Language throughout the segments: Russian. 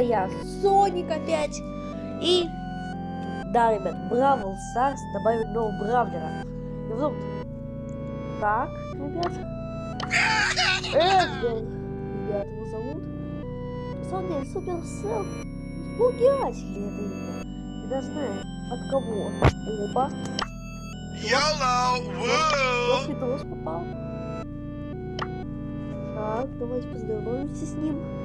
Я, Соник опять. И, да, ребят, Бравл Старс добавит нового Бравлера. Его зовут... Так, ребят. Эдгар. Ребят, его зовут... Деле, Суперсел. Испугатель это имя. Я даже знаю, от кого. Оба. YOLO! Вот Woo! видос попал. Так, давайте познакомимся с ним.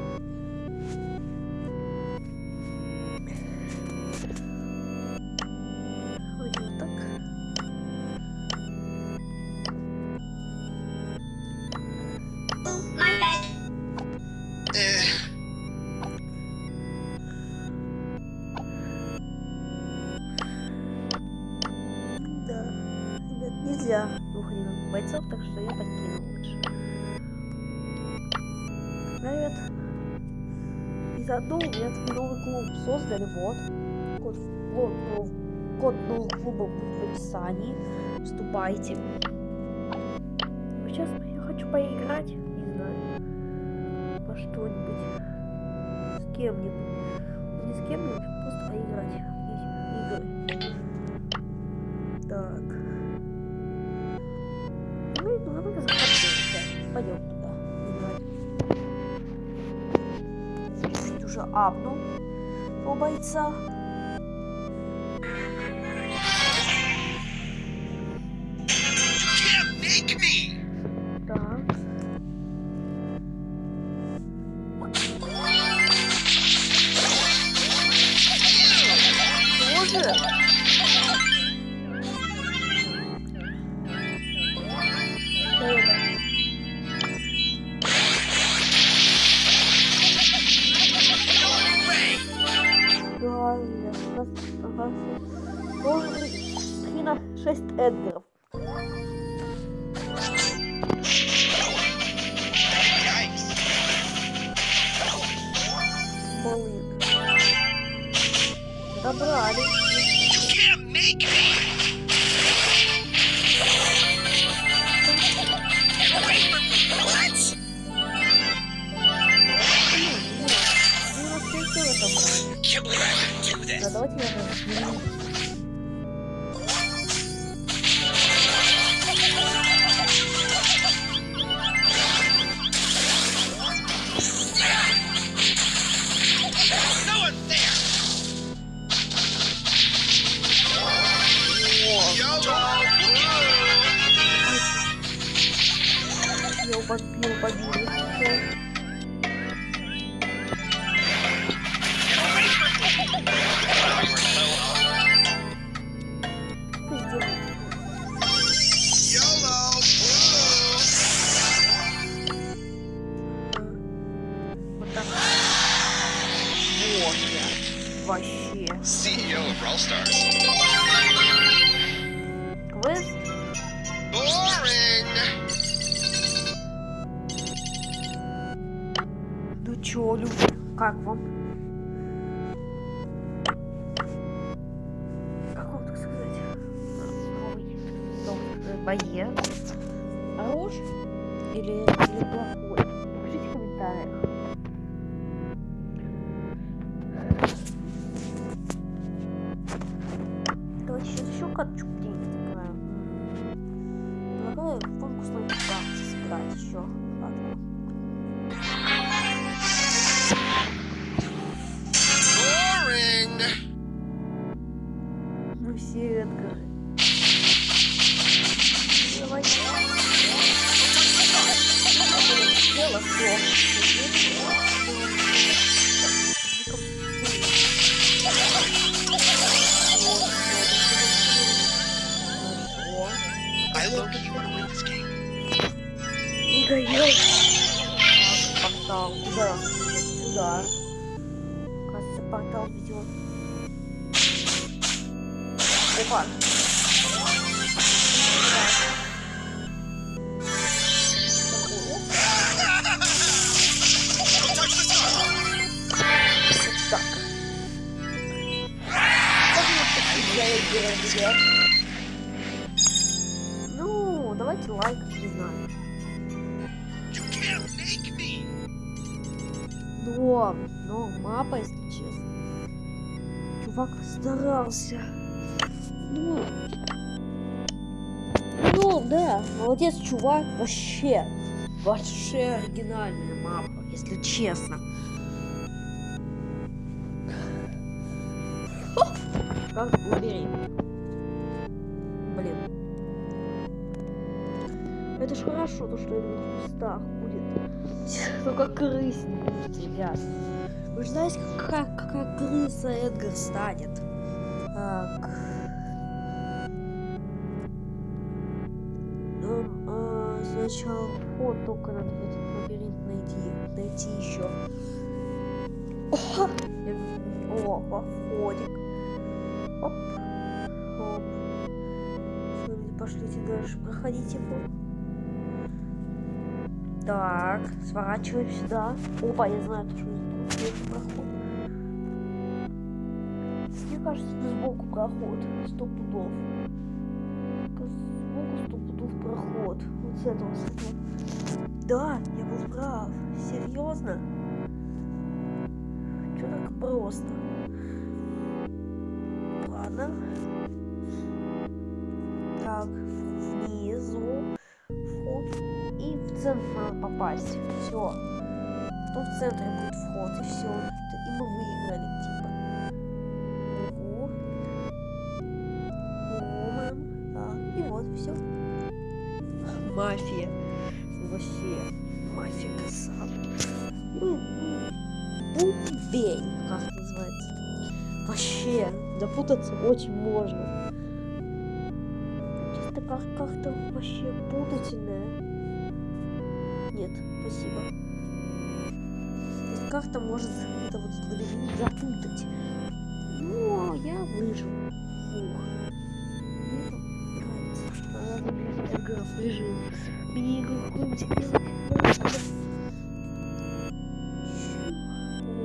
И заодно у меня тут новый клуб создали, вот. Код, нов- код нового клуба будет в описании. Вступайте. Сейчас я хочу поиграть, не знаю, во что-нибудь. С кем-нибудь. Ну, Не с кем-нибудь, просто поиграть. Игры. Так. Ну, и давай захотелся. Пойдем уже апнул у бойца. Вообще. CEO of Brawl Stars. Квест. Boring! Ну чё, люди, как вам? Как вам так сказать? Новый, новый боец. Хорош или, или плохой? Опа. Так. Ну, давайте лайк, не знаю. Но, но мапа, если честно. Чувак старался. Ну, ну, да, молодец, чувак, вообще. Вообще оригинальная мапа, если честно. Как убери. Блин. Это ж хорошо, то, что это в кустах будет. Только крыс не будет, ребят. Вы же знаете, какая, какая крыса Эдгар станет. Так. А, сначала вход только надо в этот лабиринт найти. Найти еще. О, Опа, входик. Оп. Оп. Пошлите дальше. Проходите его. Так, сворачиваем сюда. Опа, я знаю, что здесь проход. Мне кажется, это сбоку проход. Сто пудов. Пудов проход. Вот с этого, с этого. Да, я был прав. Серьезно? Что так просто? Ладно. Так, внизу вход. И в центр надо попасть. Все. Потом в центре будет вход, и все. И мы выиграли, Мафия. Вообще. Мафия красава. Бумбень, как это называется. Вообще, запутаться очень можно. Чисто как- как-то вообще путательное. Нет, спасибо. Как-то может это вот запутать. Ну, а я выжил. Фух. Эдгаров выжил. Мне какую-нибудь делать.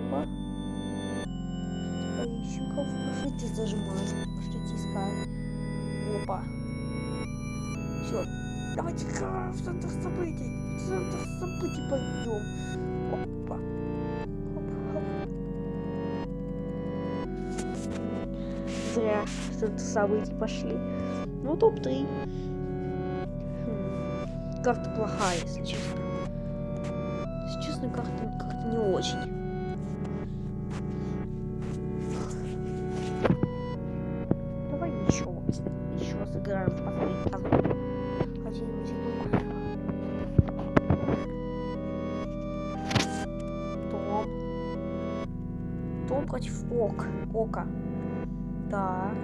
Опа. Поищем кого. Пошлите зажимать. Пошлите искать. Опа. Все. Давайте в центр событий. В событий пойдем. Опа. Зря в центр событий пошли. Ну, топ-3. Карта плохая, если честно. Если честно, карта как-то не очень. Давай еще, еще сыграем последний раз. Том. Том против Ок. Ока. Так.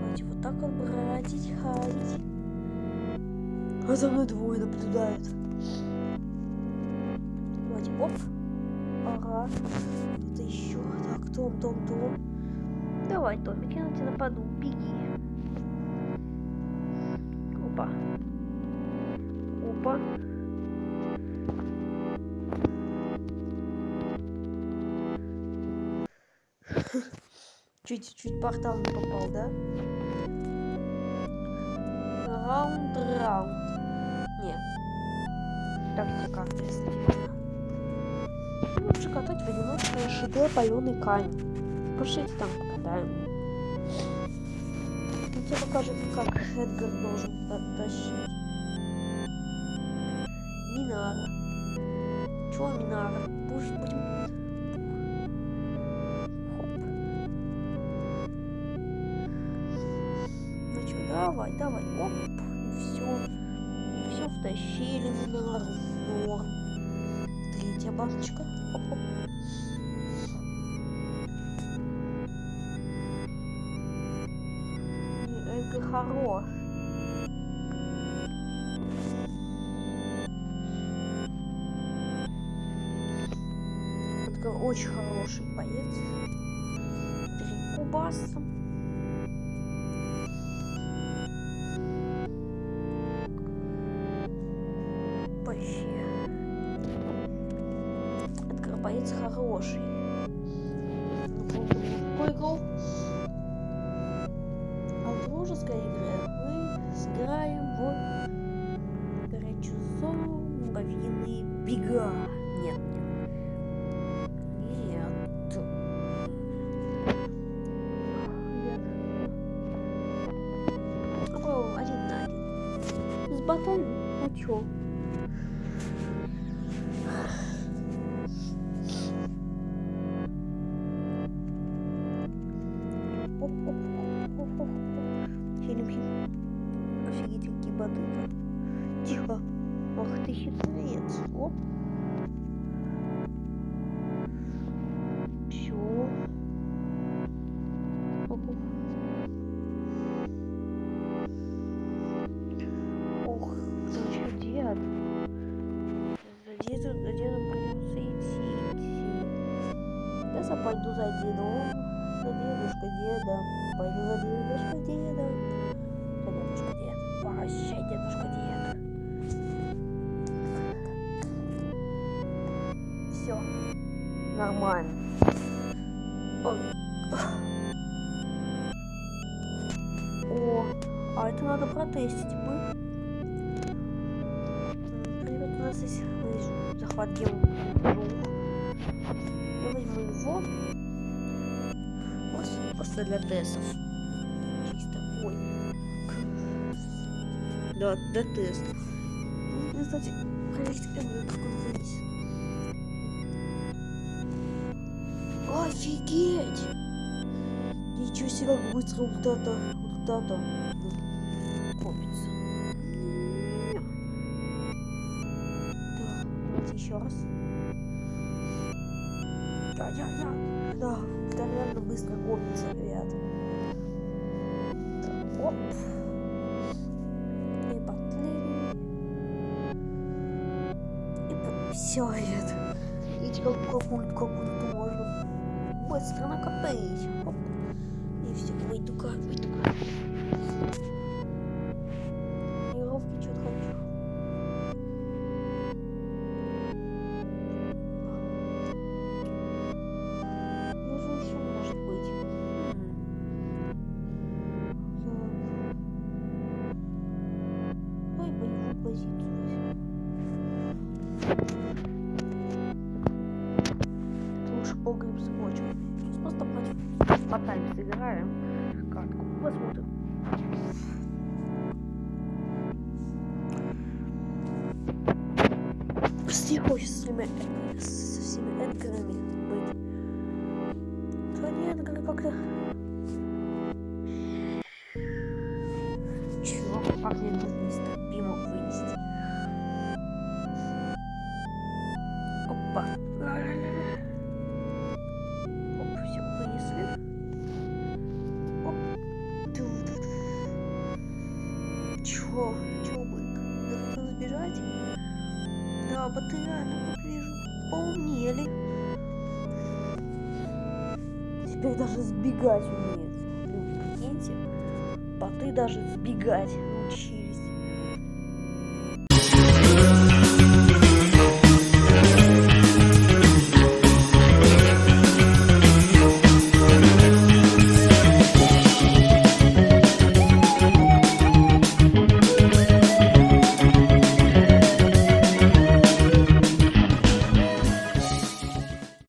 Давайте вот так вот бродить, ходить. А за мной двое наблюдают. Давайте, оп. Ага. Кто-то еще. Так, Том, Том, Том. Давай, Томик, я на тебя нападу. Беги. Опа. Опа. Чуть-чуть портал не попал, да? Раунд, раунд. Нет. Тактика. Лучше катать в одиночку ШД паленый камень. Пошлите там покатаем. Он тебе покажет, как Эдгар должен подтащить. Минара. Чего Минара? Будешь, будем... Ну давай, давай, оп. И все втащили Минару в норм. Третья баночка. Оп-оп. И Эдгар хорош. Эдгар очень хороший боец. Три кубаса. За дедом придется идти, идти. Да я пойду за дедом, за дедушкой деда. Пойду за дедушкой деда. За дедушка дед. Прощай, дедушка дед. Все. Нормально. О, а это надо протестить бы. Здесь захват двух. Я возьму его. Просто, просто для тестов. Чисто. Ой. Да, для тестов. Ну, Кстати, проверить эмблем, как он вынесет. Офигеть! Ничего себе, быстро вот это, вот это копится. Еще раз. Да, я, я. Да, это реально быстро копится, ребят. Так, оп. И последний. И все, ребят. Видите, как, как, как, тут можно быстро накопить. Оп. И все, выйду-ка, выйду-ка. Сыграем. Катку. Посмотрим. Не хочется с всеми, со всеми Эдгарами быть. Они Эдгары как-то... даже сбегать умеют. Люди, прикиньте. Боты даже сбегать научились.